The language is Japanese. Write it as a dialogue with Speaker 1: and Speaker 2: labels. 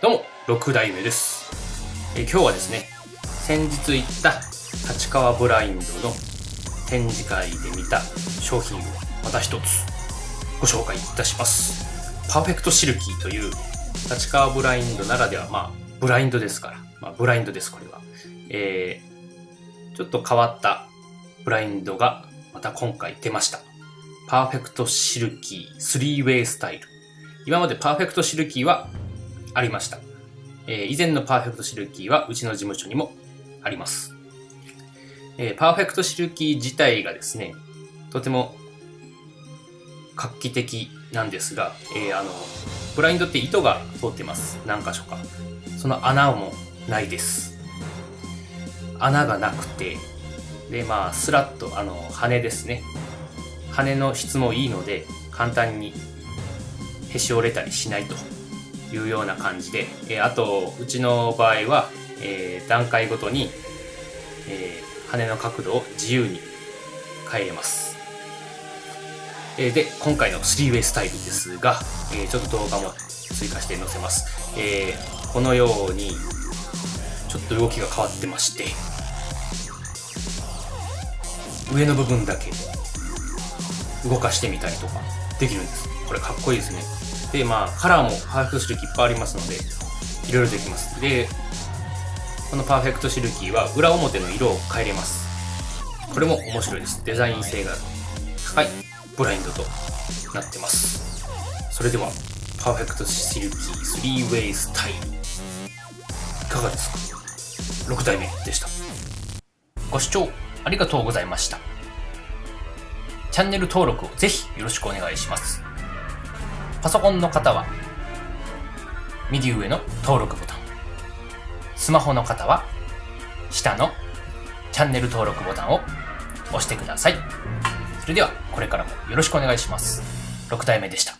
Speaker 1: どうも6代目です。え今日はですね、先日行った立川ブラインドの展示会で見た商品をまた一つご紹介いたします。パーフェクトシルキーという立川ブラインドならでは、まあ、ブラインドですから、まあ、ブラインドです、これは。えー、ちょっと変わったブラインドがまた今回出ました。パーフェクトシルキー3ウェイスタイル。今までパーフェクトシルキーはありました。えー以前のパーフェクトシルキーはうちの事務所にもあります。えーパーフェクトシルキー自体がですね、とても画期的なんですが、えーあの、ブラインドって糸が通ってます。何箇所か。その穴もないです。穴がなくて、で、まあ、スラッと、あの、羽ですね。羽の質もいいので、簡単にへし折れたりしないというような感じで、えーあと、うちの場合は、えー段階ごとに、えー羽の角度を自由に変えれます。えーで、今回の 3way スタイルですが、えーちょっと動画も追加して載せます。えーこのように、ちょっと動きが変わってまして、上の部分だけ動かしてみたりとかできるんです。これかっこいいですね。で、まあ、カラーもパーフェクトシルキーいっぱいありますので、いろいろできます。で、このパーフェクトシルキーは裏表の色を変えれます。これも面白いです。デザイン性が高いブラインドとなってます。それでは、パーフェクトシルキー 3way スタイル。いかがですか ?6 代目でした。ご視聴ありがとうございました。チャンネル登録をぜひよろしくお願いします。パソコンの方は、右上の登録ボタン。スマホの方は、下のチャンネル登録ボタンを押してください。それでは、これからもよろしくお願いします。6体目でした。